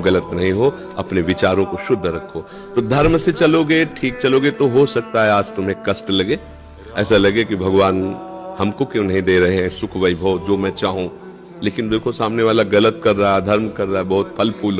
तुम गलत नहीं हो, अपने विचारों को शुद्ध रखो। तो धर्म से चलोगे, ठीक चलोगे तो हो सकता है आज तुम्हें कष्ट लगे। ऐसा लगे कि भगवान हमको क्यों नहीं दे रहे हैं सुख वैभव, जो मैं चाहूँ। लेकिन देखो, सामने वाला गलत कर रहा है धर्म कर रहा है बहुत फल फूल